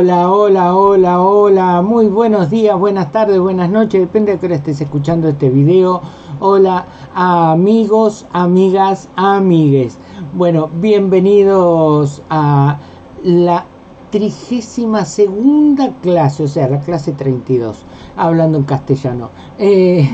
Hola, hola, hola, hola, muy buenos días, buenas tardes, buenas noches, depende de que estés escuchando este video. Hola amigos, amigas, amigues. Bueno, bienvenidos a la trigésima segunda clase, o sea, la clase 32, hablando en castellano, eh,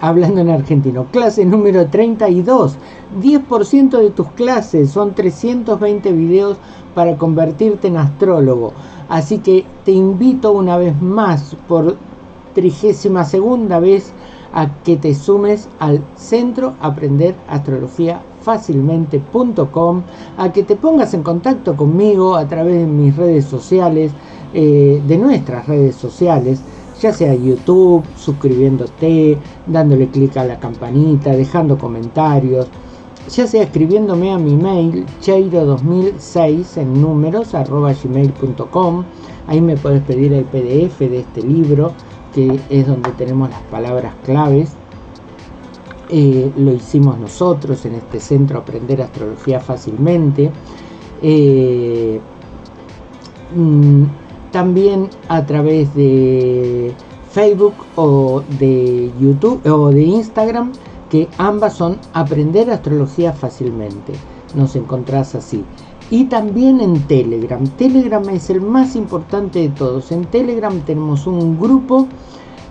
hablando en argentino, clase número 32, 10% de tus clases son 320 videos para convertirte en astrólogo, así que te invito una vez más por trigésima segunda vez a que te sumes al centro Aprender Astrología fácilmente.com, a que te pongas en contacto conmigo a través de mis redes sociales, eh, de nuestras redes sociales, ya sea YouTube, suscribiéndote, dándole clic a la campanita, dejando comentarios, ya sea escribiéndome a mi mail cheiro2006 en números arroba gmail.com, ahí me puedes pedir el PDF de este libro, que es donde tenemos las palabras claves eh, lo hicimos nosotros en este centro Aprender Astrología Fácilmente. Eh, mm, también a través de Facebook o de YouTube o de Instagram, que ambas son Aprender Astrología Fácilmente. Nos encontrás así. Y también en Telegram. Telegram es el más importante de todos. En Telegram tenemos un grupo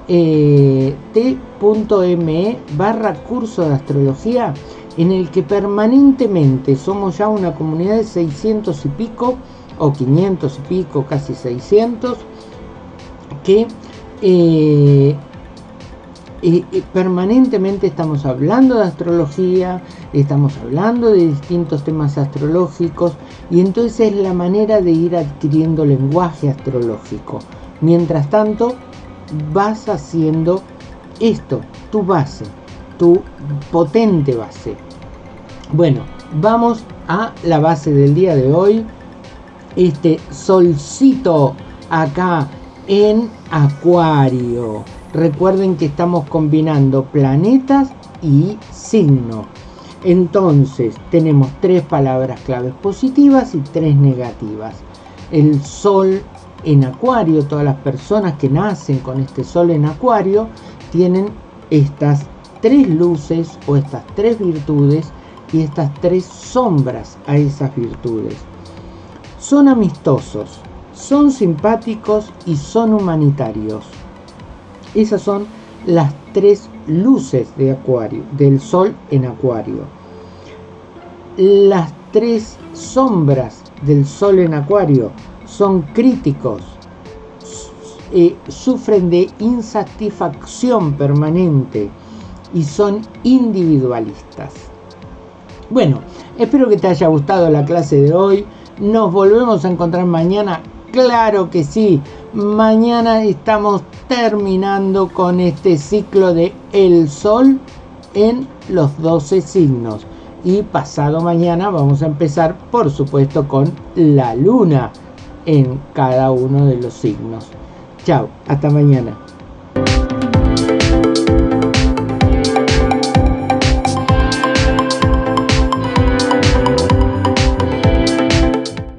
eh, t.me barra curso de astrología en el que permanentemente somos ya una comunidad de 600 y pico o 500 y pico, casi 600 que eh, permanentemente estamos hablando de astrología, estamos hablando de distintos temas astrológicos y entonces es la manera de ir adquiriendo lenguaje astrológico. Mientras tanto, vas haciendo esto, tu base, tu potente base. Bueno, vamos a la base del día de hoy. Este solcito acá en Acuario. Recuerden que estamos combinando planetas y signo. Entonces tenemos tres palabras claves positivas y tres negativas. El sol en Acuario, todas las personas que nacen con este Sol en Acuario, tienen estas tres luces o estas tres virtudes y estas tres sombras a esas virtudes. Son amistosos, son simpáticos y son humanitarios. Esas son las tres luces de Acuario, del Sol en Acuario. Las tres sombras del Sol en Acuario son críticos, eh, sufren de insatisfacción permanente y son individualistas. Bueno, espero que te haya gustado la clase de hoy. Nos volvemos a encontrar mañana. Claro que sí. Mañana estamos terminando con este ciclo de el sol en los 12 signos. Y pasado mañana vamos a empezar, por supuesto, con la luna en cada uno de los signos. Chao, hasta mañana.